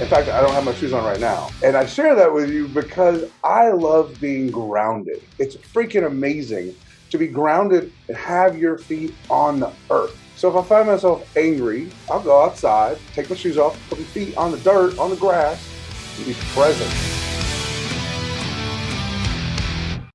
In fact, I don't have my shoes on right now. And I share that with you because I love being grounded. It's freaking amazing to be grounded and have your feet on the earth. So if I find myself angry, I'll go outside, take my shoes off, put my feet on the dirt, on the grass, and be present.